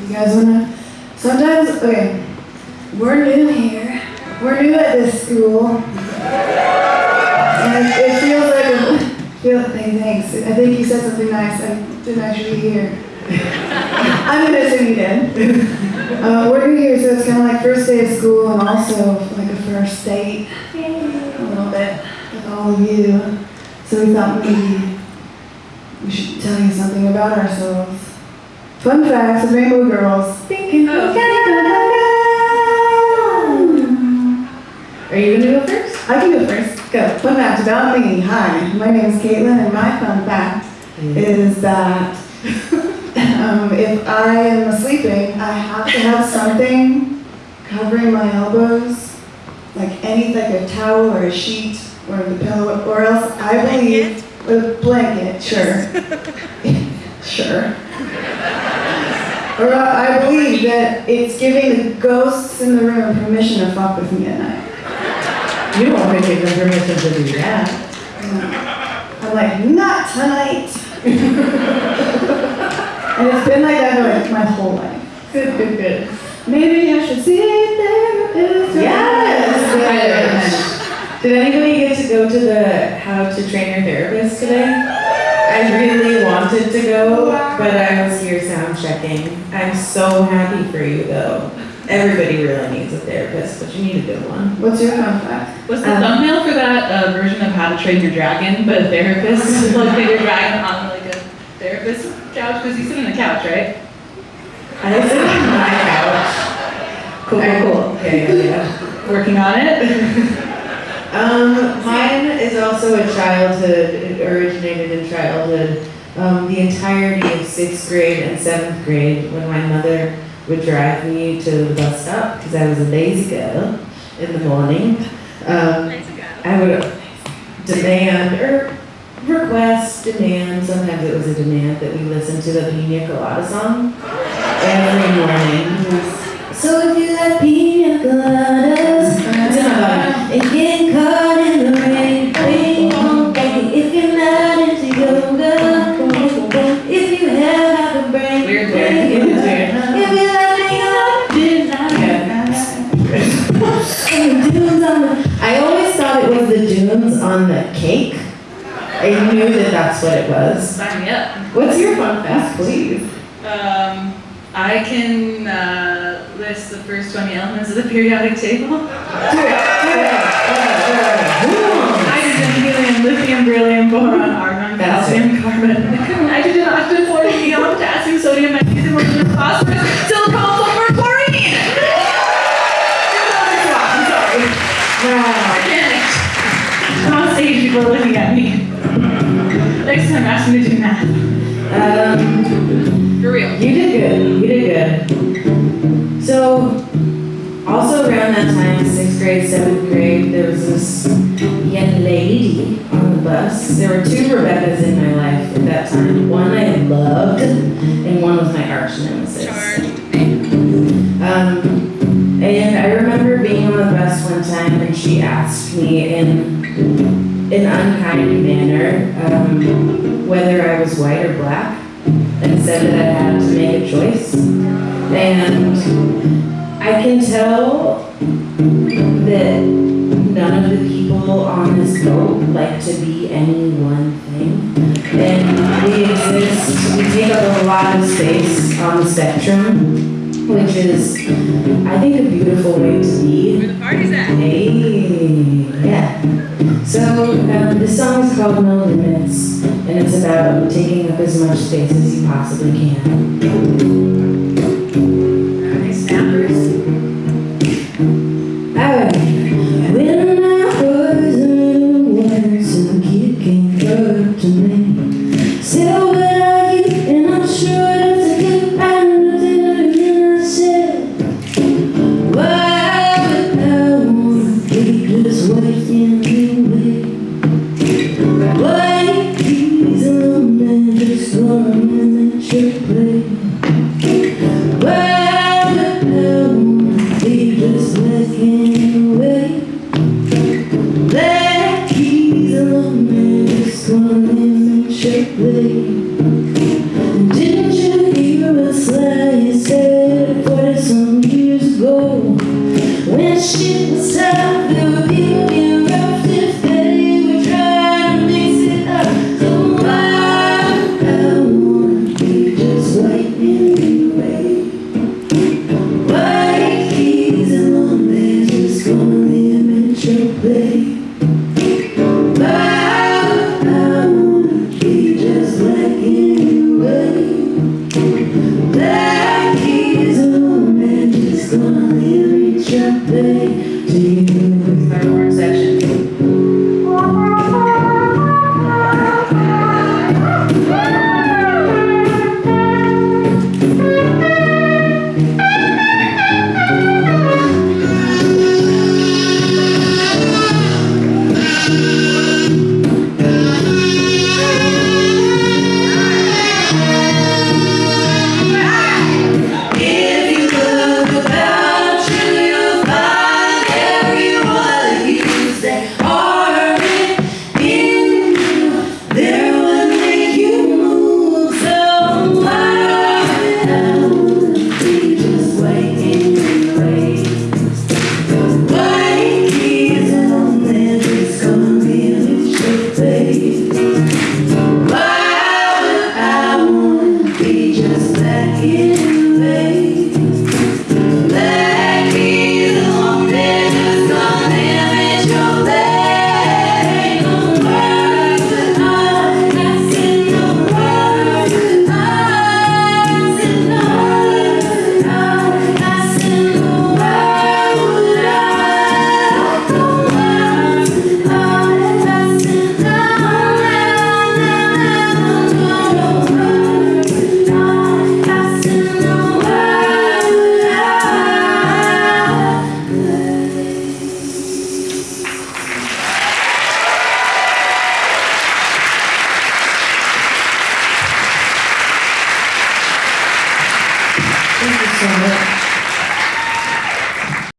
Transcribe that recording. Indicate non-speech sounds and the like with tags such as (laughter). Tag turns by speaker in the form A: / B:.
A: You guys wanna? Sometimes, okay, we're new here. We're new at this school. And it feels like a, feel, hey, thanks. I think you said something nice. I didn't actually hear. (laughs) I'm gonna assume you did. Uh, we're new here, so it's kind of like first day of school and also like a first date a little bit with all of you. So we thought maybe we should tell you something about ourselves. Fun facts of Rainbow Girls. Thinking
B: Oh.
A: Are you gonna go first? I can go first. Go. Fun fact about me. Hi, my name is Caitlin, and my fun fact is that (laughs) um, if I am sleeping, I have to have something covering my elbows, like any like a towel or a sheet or the pillow, or else I believe a blanket. Sure, (laughs) (laughs) sure. Or I believe that it's giving the ghosts in the room permission to fuck with me at night.
C: You to give them permission to do that.
A: I'm like, not tonight. (laughs) and it's been like that like my whole life. Good, good, good. Maybe I should see a therapist.
C: Yes.
A: Yes. (laughs)
C: Did anybody get to go to the How to Train Your Therapist today? I really wanted to go, but I was here sound checking. I'm so happy for you though. Everybody really needs a therapist, but you need a good one.
A: What's your fun fact?
B: Was the
C: Um,
B: thumbnail for that a version of How to Train Your Dragon, but a therapist? (laughs) like put your dragon on like a therapist couch? Because you sit on the couch, right?
C: I sit on my couch. Cool, cool, cool. Yeah, yeah, yeah.
B: Working on it? (laughs)
C: Um, mine is also a childhood, it originated in childhood. Um, the entirety of sixth grade and seventh grade, when my mother would drive me to the bus stop, because I was a lazy girl in the morning, um, I would demand, or request, demand, sometimes it was a demand that we listen to the Pina Colada song every morning. (laughs) So if you like pina the cake. I knew that that's what it was.
B: Sign me up.
C: What's your fun fact, please?
B: Um, I can uh, list the first 20 elements of the periodic table.
C: Do it, do it.
B: Hydrogen, helium, lithium, beryllium, boron, argon, calcium, carbon, nitrogen, oxygen, fluorine,
C: around that time, sixth grade, seventh grade, there was this young lady on the bus. There were two Rebeccas in my life at that time. One I loved, and one was my arch nemesis. Um, and I remember being on the bus one time, and she asked me in an unkind manner um, whether I was white or black and said that I had to make a choice. And I can tell that none of the people on this boat like to be any one thing. And we exist, we take up a lot of space on the spectrum, which is, I think, a beautiful way to be.
B: Where the party's at.
C: Hey, yeah. So um, this song is called No Limits, and it's about taking up as much space as you possibly can.